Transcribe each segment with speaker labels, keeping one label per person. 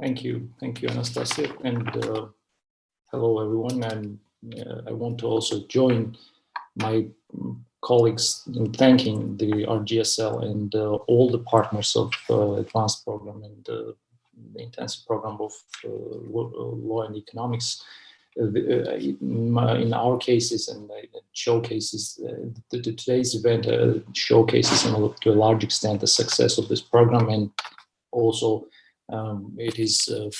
Speaker 1: Thank you. Thank you, Anastasia. And uh, hello, everyone. And uh, I want to also join my colleagues in thanking the RGSL and uh, all the partners of uh, advanced program and uh, the intensive program of uh, law and economics. in our cases and showcases, the, the, today's event showcases to a large extent the success of this program and also um, it is uh,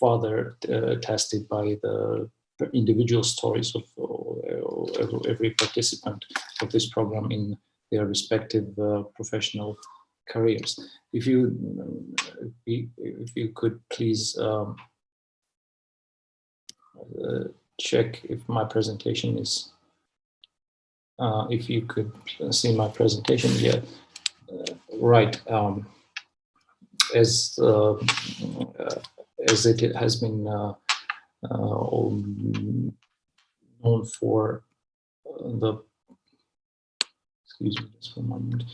Speaker 1: further uh, tested by the individual stories of uh, every participant of this program in their respective uh, professional careers. If you if you could please um, uh, check if my presentation is uh, if you could see my presentation yeah uh, right um, as uh, uh, as it has been uh, known for the excuse me just for a moment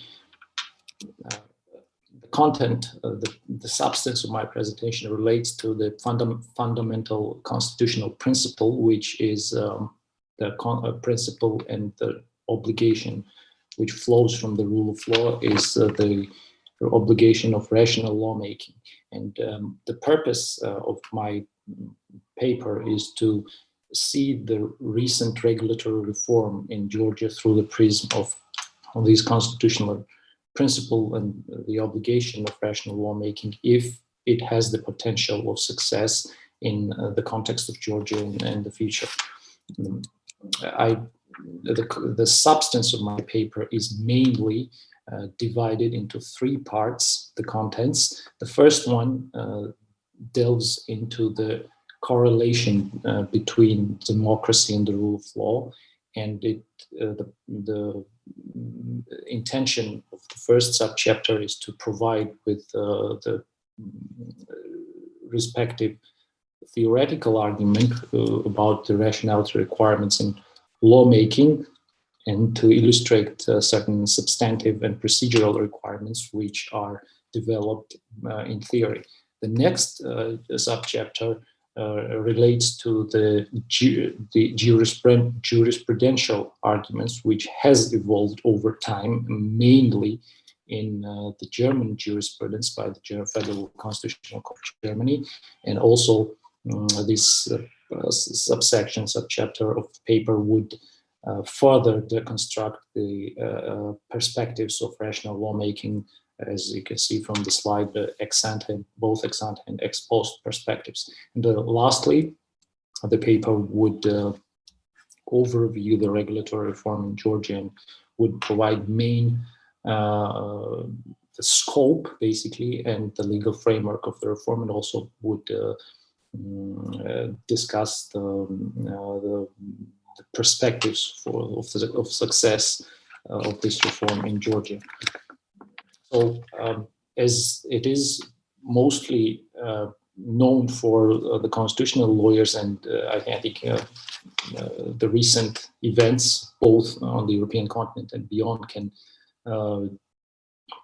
Speaker 1: the content the, the substance of my presentation relates to the fundam fundamental constitutional principle which is um, the principle and the obligation which flows from the rule of law is uh, the obligation of rational lawmaking. And um, the purpose uh, of my paper is to see the recent regulatory reform in Georgia through the prism of, these constitutional principle and the obligation of rational lawmaking if it has the potential of success in uh, the context of Georgia in the future. Um, I, the, the substance of my paper is mainly uh, divided into three parts, the contents. The first one uh, delves into the correlation uh, between democracy and the rule of law. And it, uh, the, the, intention of the first subchapter is to provide with uh, the respective theoretical argument about the rationality requirements in lawmaking and to illustrate uh, certain substantive and procedural requirements which are developed uh, in theory. The next uh, subchapter uh, relates to the, ju the jurisprudential arguments which has evolved over time, mainly in uh, the German jurisprudence by the German Federal Constitutional Court of Germany, and also um, this uh, subsection, subchapter of paper would further deconstruct the uh, uh, perspectives of rational lawmaking, as you can see from the slide, the ex both ex ante and ex post perspectives. And lastly, the paper would overview the regulatory reform in Georgia and would provide main uh, the scope basically and the legal framework of the reform and also would uh, mm, uh, discuss the, um, the the perspectives for of, the, of success uh, of this reform in Georgia. So um, as it is mostly uh, known for uh, the constitutional lawyers and uh, I think uh, uh, the recent events both on the European continent and beyond can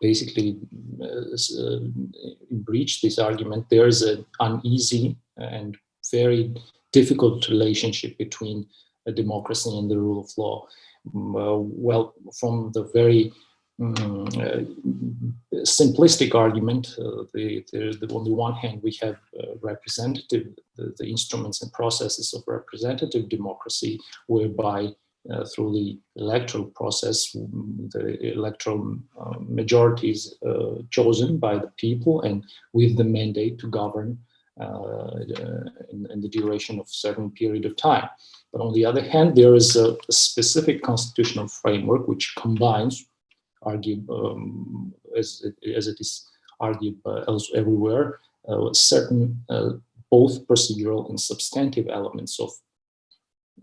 Speaker 1: basically breach this argument. There is an uneasy and very difficult relationship between democracy and the rule of law. Mm, uh, well, from the very um, uh, simplistic argument, uh, the, the, the, on the one hand, we have uh, representative, the, the, instruments and processes of representative democracy, whereby uh, through the electoral process, mm, the electoral uh, majority is chosen by the people and with the mandate to govern in, in the duration of certain period of time. But on the other hand, there is a, a specific constitutional framework which combines, argue, um, as, it, as it is argued uh, everywhere, uh, certain uh, both procedural and substantive elements of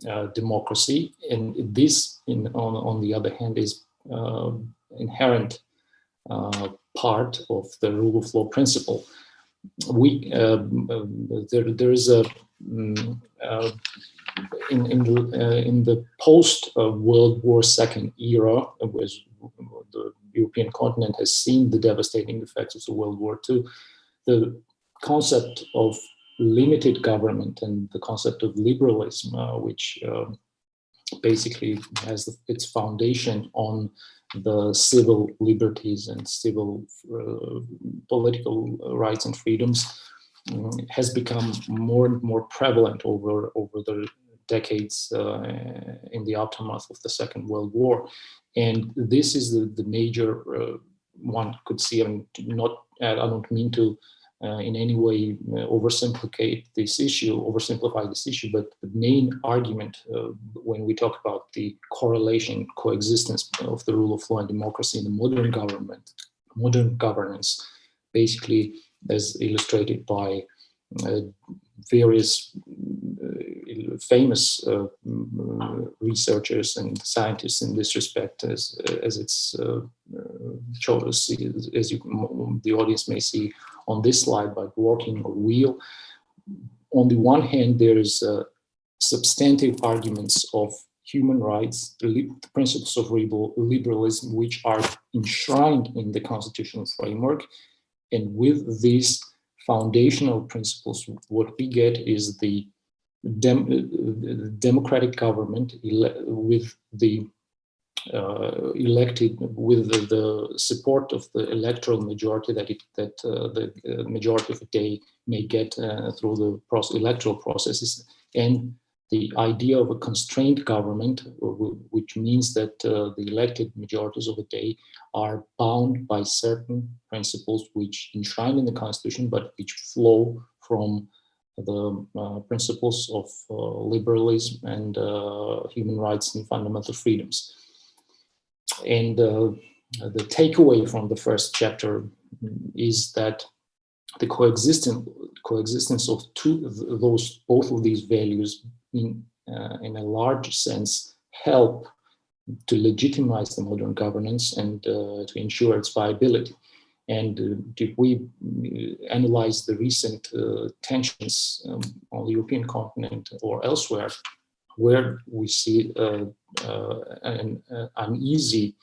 Speaker 1: uh, democracy. And this, in, on, on the other hand, is uh, inherent uh, part of the rule of law principle. We um, there, there is a um, in in the, uh, in the post uh, World War II era, was the European continent has seen the devastating effects of the World War II. The concept of limited government and the concept of liberalism, uh, which um, basically has its foundation on the civil liberties and civil uh, political rights and freedoms um, has become more and more prevalent over over the decades uh, in the aftermath of the Second World War. And this is the, the major, uh, one could see, mean, not, I don't mean to uh, in any way uh, oversimplify this issue, oversimplify this issue, but the main argument uh, when we talk about the correlation, coexistence of the rule of law and democracy in the modern government, modern governance, basically as illustrated by uh, various uh, famous uh, researchers and scientists in this respect, as as it's shown as, as you, the audience may see on this slide by working or wheel. On the one hand, there is substantive arguments of human rights, the, principles of liberalism, which are enshrined in the constitutional framework. And with these foundational principles, what we get is the dem democratic government with the uh, elected with the, the, support of the electoral majority that it, that uh, the uh, majority of the day may get uh, through the process, electoral processes and the idea of a constrained government, which means that uh, the elected majorities of the day are bound by certain principles which enshrine in the constitution, but which flow from the uh, principles of uh, liberalism and uh, human rights and fundamental freedoms. And the takeaway from the first chapter is that the coexistence coexistence of two of those both of these values in, uh, in a large sense help to legitimize the modern governance and uh, to ensure its viability. And uh, if we uh, analyze the recent uh, tensions um, on the European continent or elsewhere, where we see uh, an uneasy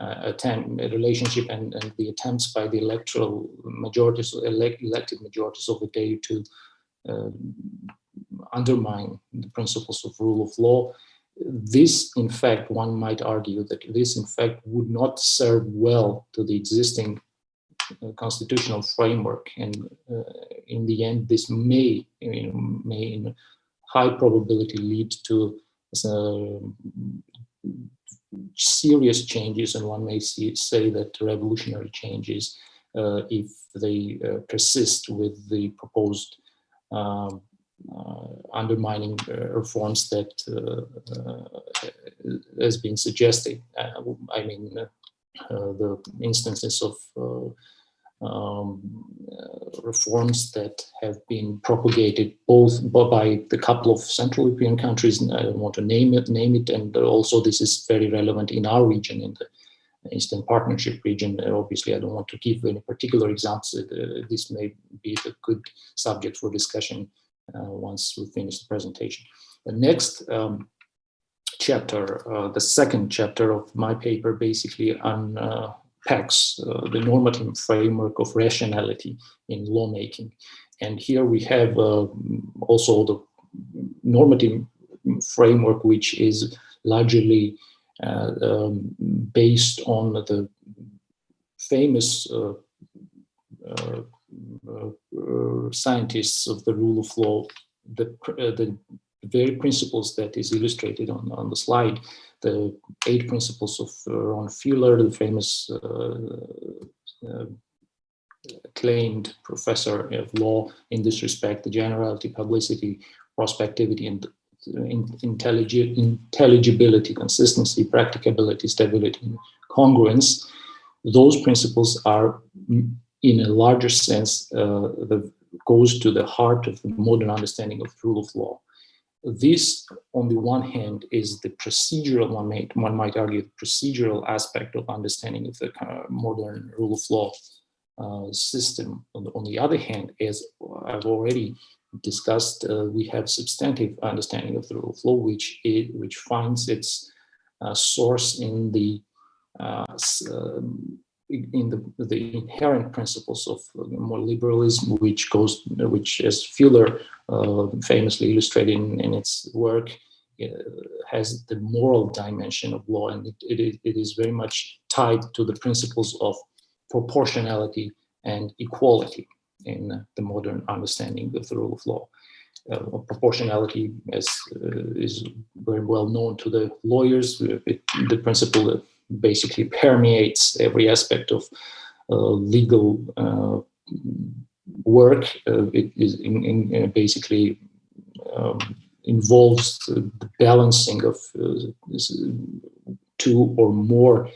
Speaker 1: attempt, a relationship and, and, the attempts by the electoral majorities, elect, elected majorities of the day to undermine the principles of rule of law. This, in fact, one might argue that this, in fact, would not serve well to the existing uh, constitutional framework. And uh, in the end, this may, you know, may in high probability lead to uh, serious changes, and one may see, say that revolutionary changes uh, if they uh, persist with the proposed um, uh, undermining uh, reforms that uh, has been suggested. I mean, the instances of um, uh, reforms that have been propagated both by the couple of Central European countries, I don't want to name it, name it, and also this is very relevant in our region, in the Eastern Partnership region. Obviously, I don't want to give any particular examples. Uh, this may be a good subject for discussion uh, once we finish the presentation. The next um, chapter, uh, the second chapter of my paper basically unpacks uh, the normative framework of rationality in lawmaking. And here we have also the normative framework, which is largely uh, um, based on the famous uh, uh, uh, uh, scientists of the rule of law, the, uh, the very principles that is illustrated on, on the slide, the eight principles of uh, Lon Fuller, the famous uh, uh, acclaimed professor of law in this respect, the generality, publicity, prospectivity, and intelligibility, consistency, practicability, stability, and congruence, those principles are mm, in a larger sense uh, that goes to the heart of the modern understanding of rule of law. This, on the one hand, is the procedural, one might, one might argue, the procedural aspect of understanding of the kind of modern rule of law uh, system. On the, on the, other hand, as I've already discussed, uh, we have substantive understanding of the rule of law, which, it, which finds its uh, source in the uh, um, in the, the inherent principles of more liberalism, which goes, which as Fuller uh, famously illustrated in, in its work, uh, has the moral dimension of law, and it, it, it is very much tied to the principles of proportionality and equality in the modern understanding of the rule of law. Uh, proportionality as uh, is very well known to the lawyers. It, the principle basically permeates every aspect of uh, legal uh, work. Uh, it is in, in basically um, involves the balancing of two or more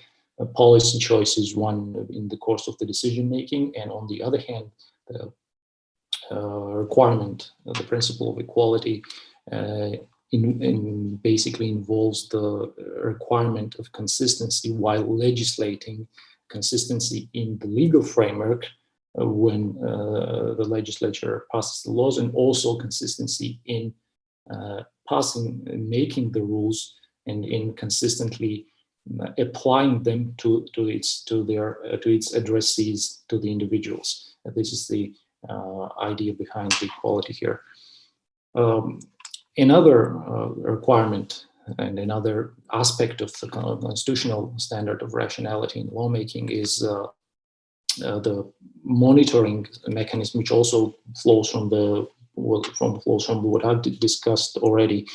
Speaker 1: policy choices, one in the course of the decision making, and on the other hand, the uh, requirement, the principle of equality uh, in, in basically involves the requirement of consistency while legislating consistency in the legal framework uh, when uh, the legislature passes the laws and also consistency in uh, passing, making the rules and in consistently applying them to, to its to their to its addressees to the individuals. this is the uh, idea behind the equality here. Um, another uh, requirement and another aspect of the constitutional standard of rationality in lawmaking is uh, uh, the monitoring mechanism, which also flows from the from flows from what I've discussed already,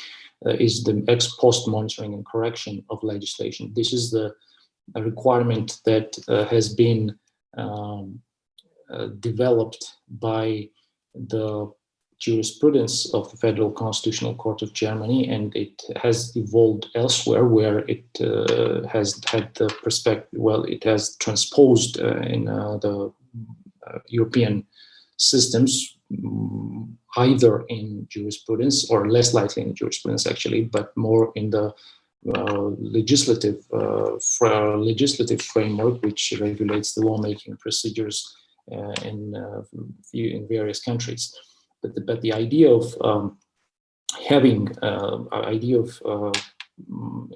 Speaker 1: uh, is the ex post monitoring and correction of legislation. This is the requirement that uh, has been um, uh, developed by the jurisprudence of the Federal Constitutional Court of Germany, and it has evolved elsewhere where it uh, has had the perspective, well, it has transposed uh, in uh, the uh, European systems, mm, either in jurisprudence or less likely in jurisprudence actually, but more in the uh, legislative uh, legislative framework which regulates the lawmaking procedures in, in various countries. But the, but the idea of um, having uh, idea of mm,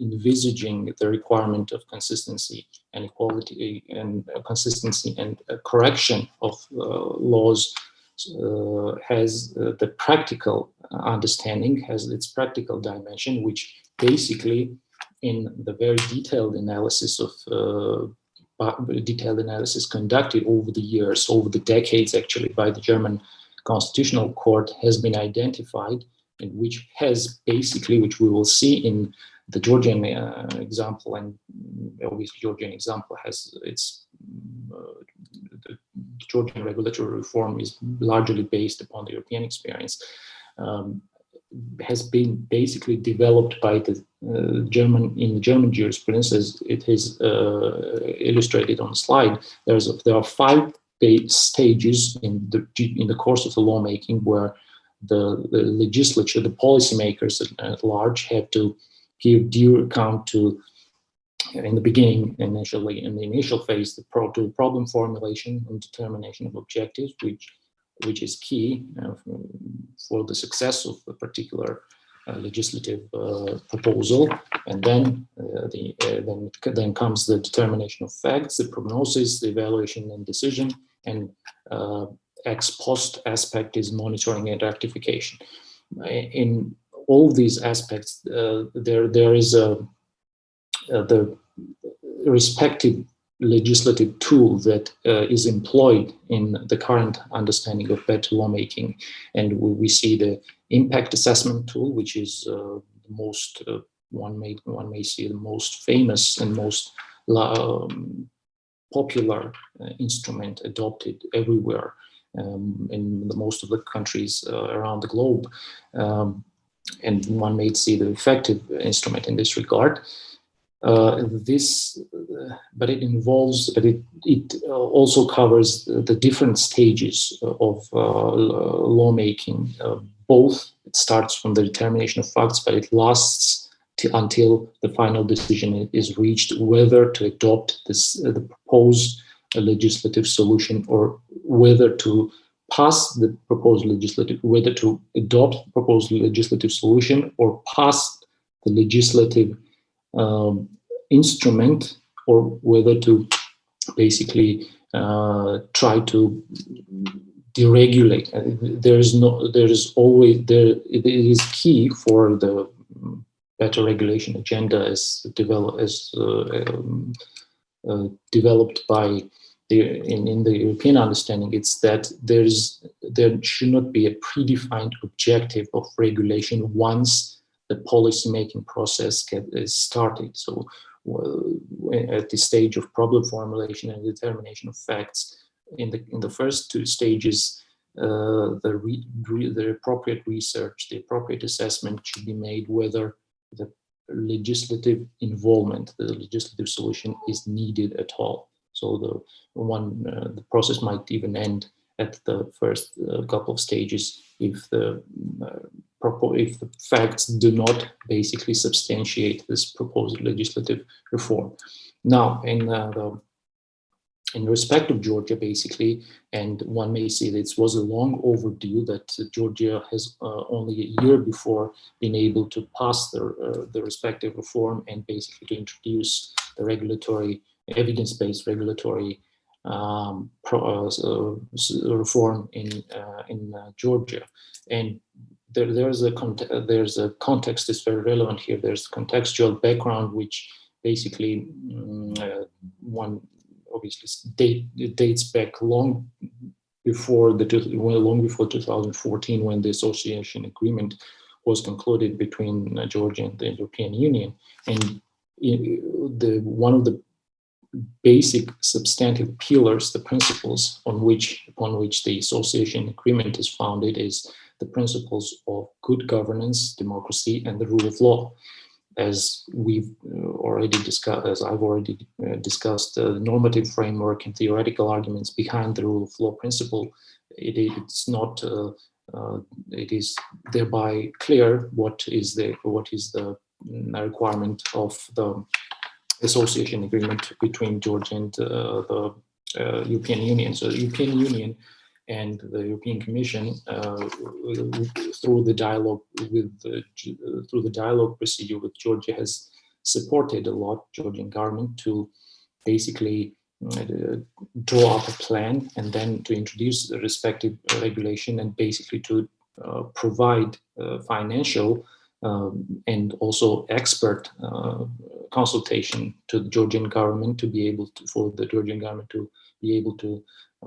Speaker 1: envisaging the requirement of consistency and equality and consistency and correction of laws uh, has uh, the practical understanding, has its practical dimension, which basically in the very detailed analysis of uh, detailed analysis conducted over the years, over the decades actually, by the German Constitutional Court has been identified and which has basically, which we will see in the Georgian uh, example, and obviously Georgian example has its, uh, the Georgian regulatory reform is largely based upon the European experience. Um, has been basically developed by the uh, German in the German jurisprudence, as it is uh, illustrated on the slide. There's there are five stages in the in the course of the lawmaking where the, the legislature, the policymakers at, large, have to give due account to in the beginning, initially in the initial phase, the pro to problem formulation and determination of objectives, which which is key uh, for the success of a particular uh, legislative uh, proposal. And then, the, then, then comes the determination of facts, the prognosis, the evaluation and decision, and ex post aspect is monitoring and rectification. In all these aspects, uh, there there is a uh, the respective legislative tool that uh, is employed in the current understanding of better lawmaking. And we, we see the impact assessment tool, which is uh, the most, uh, one, may, one may see the most famous and most um, popular uh, instrument adopted everywhere um, in the most of the countries uh, around the globe. Um, and one may see the effective instrument in this regard. Uh, this, uh, but it involves, but it, it uh, also covers the, the different stages of uh, lawmaking. Both, it starts from the determination of facts, but it lasts until the final decision is reached whether to adopt this, the proposed legislative solution or whether to pass the proposed legislative, whether to adopt the proposed legislative solution or pass the legislative um, instrument or whether to basically uh, try to deregulate. There is no, there is always there. It is key for the better regulation agenda is, develop as uh, um, uh, developed by the in, in the European understanding. It's that there is there should not be a predefined objective of regulation once the policy making process get, is started. So at the stage of problem formulation and determination of facts, in the in the first two stages, uh, the re, re, the appropriate research, the appropriate assessment should be made whether the legislative involvement, the legislative solution is needed at all. So the one uh, the process might even end at the first uh, couple of stages if the uh, if the facts do not basically substantiate this proposed legislative reform. Now, in uh, the in respect of Georgia, basically, and one may say that it was a long overdue that Georgia has uh, only a year before been able to pass the, uh, the respective reform and basically to introduce the regulatory, evidence-based regulatory um, pro, uh, reform in, uh, in uh, Georgia. And there, there's a there's a context that's very relevant here. There's contextual background which basically um, uh, one obviously date dates back long before the well, long before 2014 when the association agreement was concluded between uh, Georgia and the European Union, and the one of the basic substantive pillars, the principles on which upon which the association agreement is founded is the principles of good governance, democracy, and the rule of law. As we've uh, already discussed, as I've already uh, discussed, uh, the normative framework and theoretical arguments behind the rule of law principle, it, it's not, uh, uh, it is thereby clear what is the what is the mm, requirement of the association agreement between Georgia and uh, the European Union. So the European Union and the European Commission uh, through the dialogue with through the dialogue procedure with Georgia has supported a lot Georgian government to basically uh, draw up a plan and then to introduce the respective regulation and basically to uh, provide uh, financial um, and also expert uh, consultation to the Georgian government to be able to, for the Georgian government to be able to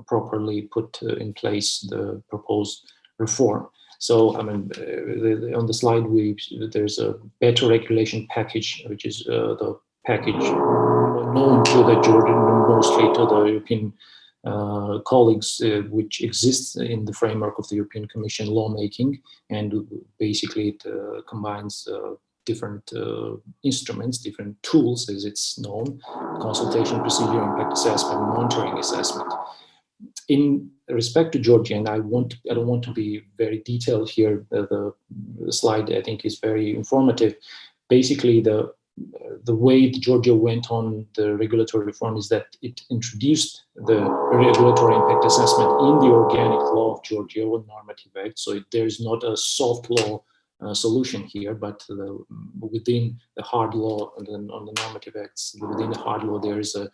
Speaker 1: properly put uh, in place the proposed reform. So, I mean, uh, the, the, on the slide, we there's a better regulation package, which is uh, the package known to the Georgian, mostly to the European uh, colleagues, uh, which exists in the framework of the European Commission lawmaking, and basically it uh, combines different uh, instruments, different tools, as it's known, consultation procedure, impact assessment, monitoring assessment in respect to Georgia, and I want I don't want to be very detailed here. The, the slide I think is very informative. Basically, the the way Georgia went on the regulatory reform is that it introduced the regulatory impact assessment in the organic law of Georgia or normative act. So it, there's not a soft law uh, solution here, but the, within the hard law and then on the normative acts, within the hard law, there is a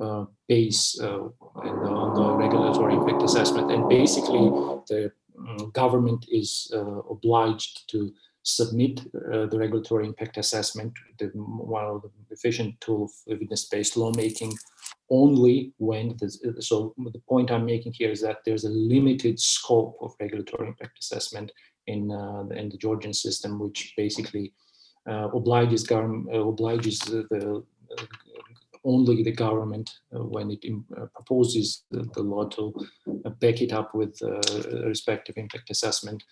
Speaker 1: uh, base uh, on the regulatory impact assessment. And basically, the um, government is uh, obliged to submit uh, the regulatory impact assessment, the, one of the efficient tool of evidence-based lawmaking, only when, so the point I'm making here is that there's a limited scope of regulatory impact assessment in, uh, in the Georgian system, which basically uh, obliges, government, obliges the, the only the government, uh, when it uh, proposes the, the, law to uh, back it up with respective impact assessment,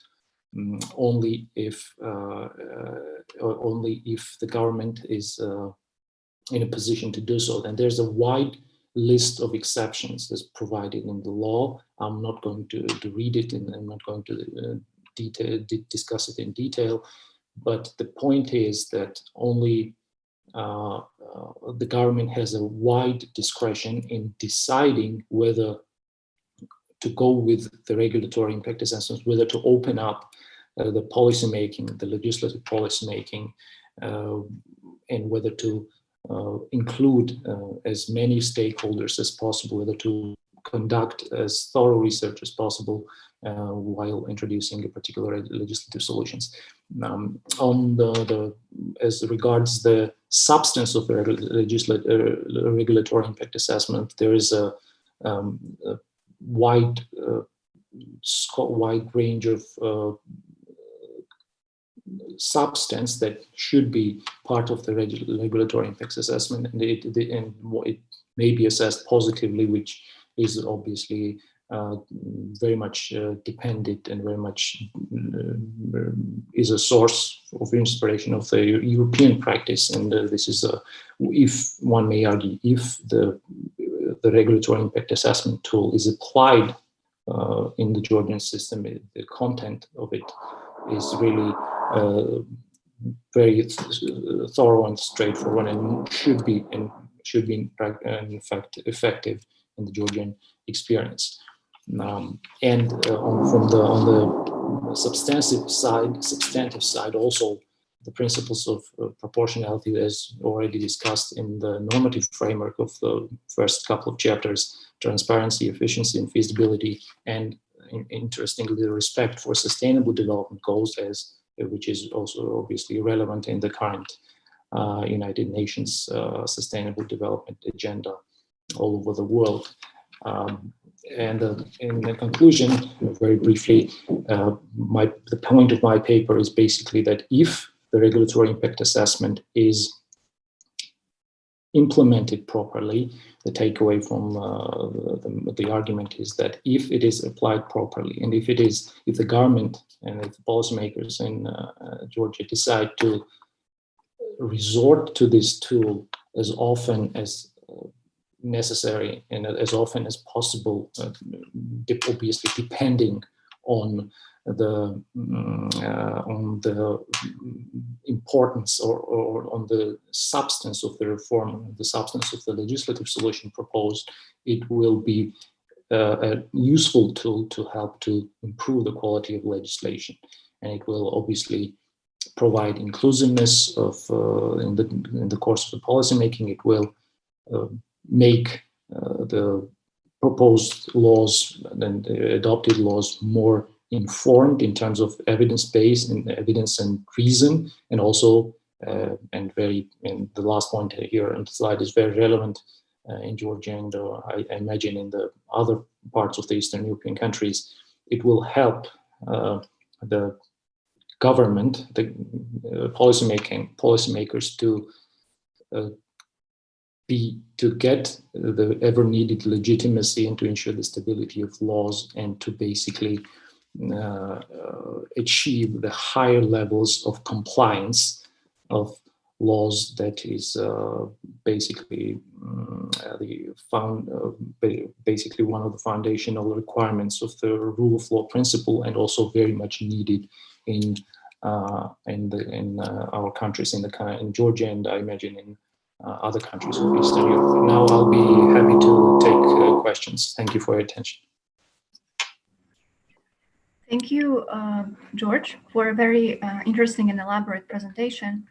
Speaker 1: um, only if only if the government is in a position to do so. Then there's a wide list of exceptions that's provided in the law. I'm not going to, to read it and I'm not going to uh, detail, discuss it in detail. But the point is that only uh, uh, the government has a wide discretion in deciding whether to go with the regulatory impact assessments, whether to open up uh, the policy making, the legislative policy making, uh, and whether to uh, include uh, as many stakeholders as possible, whether to conduct as thorough research as possible uh, while introducing particular legislative solutions. Um, on the, the, as regards the substance of the uh, regulatory impact assessment, there is a, um, a wide uh, wide range of uh, substance that should be part of the regulatory impact assessment and it, and it may be assessed positively, which is obviously very much uh, dependent and very much uh, is a source of inspiration of the European practice. And uh, this is, a, if one may argue, if the, the regulatory impact assessment tool is applied uh, in the Georgian system, the content of it is really uh, very thorough and straightforward and should be and should be in fact effective in the Georgian experience. Um, and uh, on, from the on the substantive side, substantive side also the principles of uh, proportionality as already discussed in the normative framework of the first couple of chapters, transparency, efficiency, and feasibility, and in, interestingly, the respect for sustainable development goals as which is also obviously relevant in the current uh, United Nations uh, Sustainable Development Agenda all over the world. Um, and uh, in the conclusion, very briefly, uh, my, the point of my paper is basically that if the regulatory impact assessment is implemented properly, the takeaway from uh, the, the, argument is that if it is applied properly, and if it is, if the government and if the policymakers in uh, uh, Georgia decide to resort to this tool as often as necessary and as often as possible, uh, obviously depending on the uh, on the importance or, or on the substance of the reform, the substance of the legislative solution proposed, it will be uh, a useful tool to help to improve the quality of legislation. And it will obviously provide inclusiveness of uh, in the in the course of the policymaking. It will uh, make uh, the proposed laws and the adopted laws more informed in terms of evidence base and evidence and reason and also uh, and very and the last point here on the slide is very relevant uh, in Georgia and uh, I, I, imagine in the other parts of the Eastern European countries. It will help uh, the government the uh, policy making policymakers to be to get the ever needed legitimacy and to ensure the stability of laws and to basically uh, achieve the higher levels of compliance of laws that is uh, basically um, the found uh, basically one of the foundational requirements of the rule of law principle and also very much needed in uh, in the in uh, our countries in the in Georgia and I imagine in other countries of Eastern Europe. Now I'll be happy to take questions. Thank you for your attention.
Speaker 2: Thank you, uh, George, for a very uh, interesting and elaborate presentation.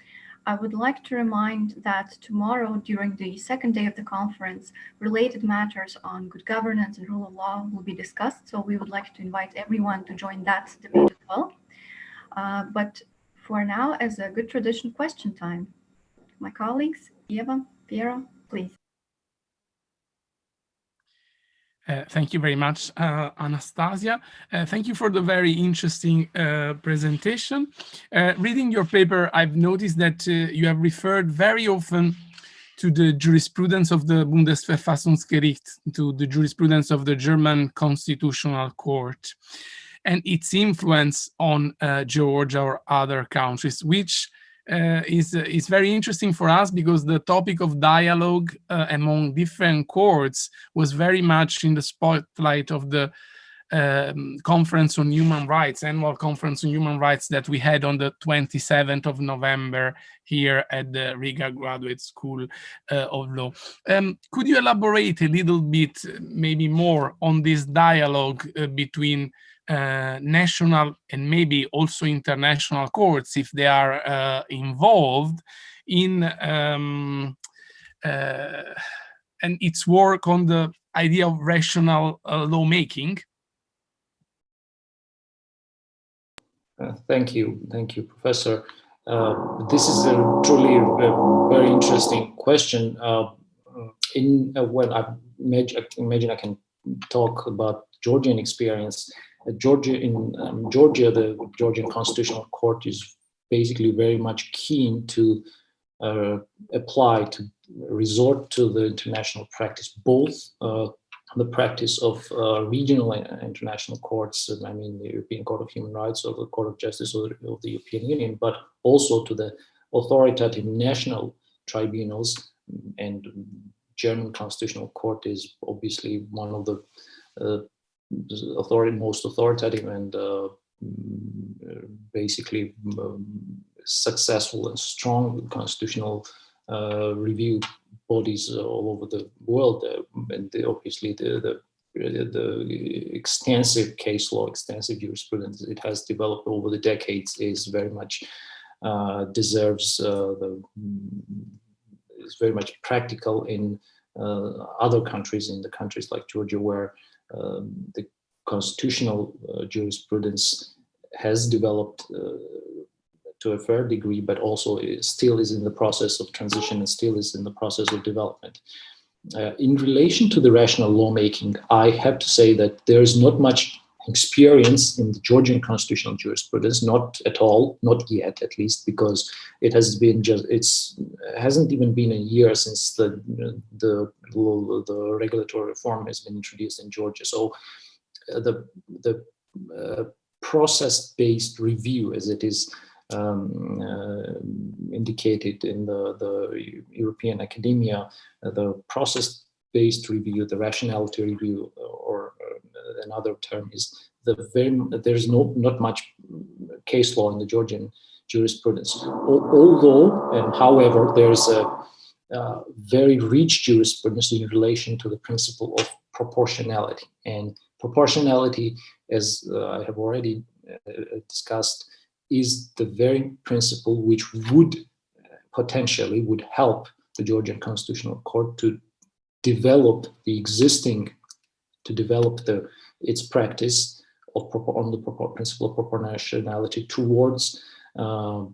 Speaker 2: I would like to remind that tomorrow, during the second day of the conference, related matters on good governance and rule of law will be discussed. So we would like to invite everyone to join that debate as well. Uh, but for now, as a good tradition, question time. My colleagues, Eva, Piero, please.
Speaker 3: Uh, thank you very much, uh, Anastasia. Uh, thank you for the very interesting uh, presentation. Uh, reading your paper, I've noticed that uh, you have referred very often to the jurisprudence of the Bundesverfassungsgericht, to the jurisprudence of the German Constitutional Court, and its influence on Georgia or other countries, which uh, is, uh, is very interesting for us because the topic of dialogue uh, among different courts was very much in the spotlight of the um, conference on human rights, annual conference on human rights that we had on the 27th of November here at the Riga Graduate School uh, of Law. Um, could you elaborate a little bit, maybe more on this dialogue uh, between uh, national and maybe also international courts if they are uh, involved in um, and its work on the idea of rational lawmaking.
Speaker 1: Uh, thank you, thank you, Professor. Uh, this is a truly a very interesting question. Uh, in well, I imagine I can talk about Georgian experience. Georgia in um, Georgia, the Georgian Constitutional Court is basically very much keen to uh, apply to resort to the international practice, both uh, the practice of uh, regional and international courts, I mean the European Court of Human Rights or the Court of Justice of the, European Union, but also to the authoritative national tribunals and German Constitutional Court is obviously one of the uh, authority, most authoritative and uh, basically um, successful and strong constitutional uh, review bodies all over the world. Uh, and the, obviously the, the the extensive case law, extensive jurisprudence it has developed over the decades is very much uh, deserves uh, the is very much practical in other countries, in the countries like Georgia, where um, the constitutional uh, jurisprudence has developed uh, to a fair degree, but also still is in the process of transition and still is in the process of development. Uh, in relation to the rational lawmaking, I have to say that there is not much experience in the Georgian constitutional jurisprudence, not at all, not yet at least, because it has been just, it's hasn't even been a year since the, the, the regulatory reform has been introduced in Georgia. So uh, the, the uh, process-based review, as it is um, uh, indicated in the, the European academia, uh, the process-based review, the rationality review, or another term is the very, there's no, not much case law in the Georgian jurisprudence. Although, and however, there's a, very rich jurisprudence in relation to the principle of proportionality. And proportionality, as uh, I have already uh, discussed, is the very principle which would potentially would help the Georgian Constitutional Court to develop the existing, to develop the its practice of on the principle of proportionality towards uh,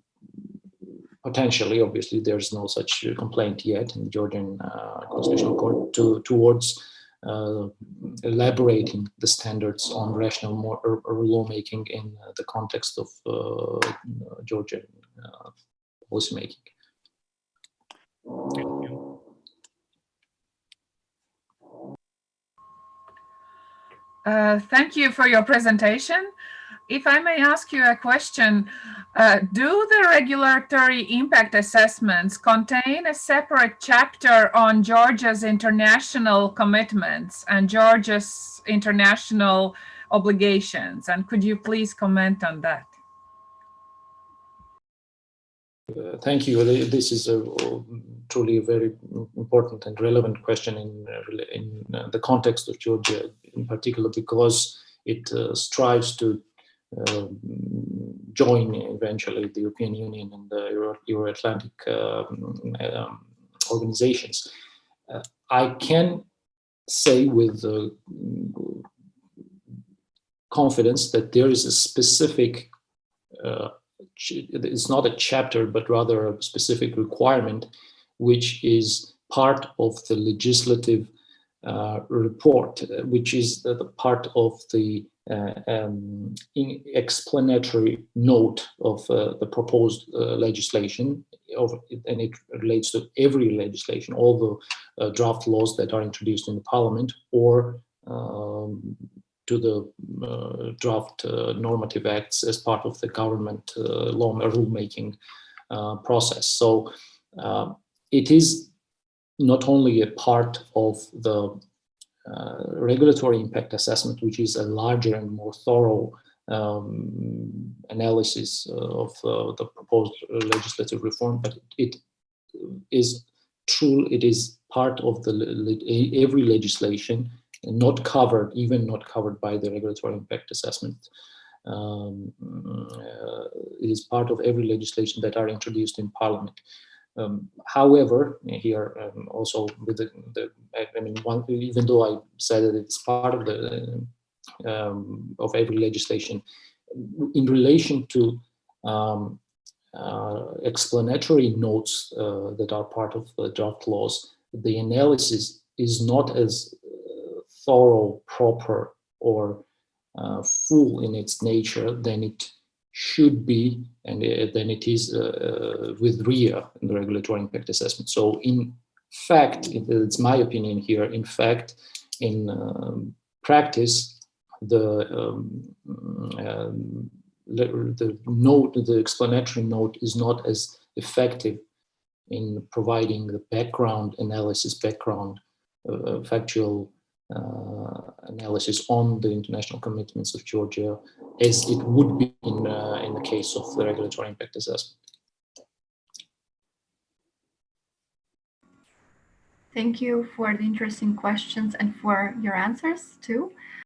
Speaker 1: potentially, obviously, there's no such complaint yet in the Georgian uh, Constitutional Court to, towards uh, elaborating the standards on rational more, or, or lawmaking in uh, the context of uh, Georgian policymaking.
Speaker 4: Uh, thank you for your presentation. If I may ask you a question, uh, do the regulatory impact assessments contain a separate chapter on Georgia's international commitments and Georgia's international obligations? And could you please comment on that?
Speaker 1: Uh, thank you. This is a, truly a very important and relevant question in, uh, in uh, the context of Georgia in particular because it uh, strives to um, join eventually the European Union and the Euro-Atlantic um, um, organizations. Uh, I can say with uh, confidence that there is a specific, uh, it's not a chapter, but rather a specific requirement, which is part of the legislative report, which is the, the part of the uh, um, explanatory note of uh, the proposed uh, legislation, of, and it relates to every legislation, all the draft laws that are introduced in the parliament or um, to the uh, draft uh, normative acts as part of the government uh, law rulemaking process. So it is not only a part of the uh, regulatory impact assessment, which is a larger and more thorough um, analysis uh, of uh, the proposed legislative reform, but it is true, it is part of the every legislation not covered, even not covered by the regulatory impact assessment. Um, uh, it is part of every legislation that are introduced in parliament. Um, however, here um, also with the, the I, mean, one, even though I said that it's part of the um, of every legislation, in relation to um, uh, explanatory notes uh, that are part of the draft laws, the analysis is not as uh, thorough, proper, or uh, full in its nature than it should be and uh, than it is uh, with RIA, in the regulatory impact assessment. So in fact, it's my opinion here, in fact, in um, practice, the um, um, the note, the explanatory note is not as effective in providing the background analysis, background uh, factual uh, analysis on the international commitments of Georgia as it would be in, uh, in the case of the regulatory impact assessment.
Speaker 2: Thank you for the interesting questions and for your answers too.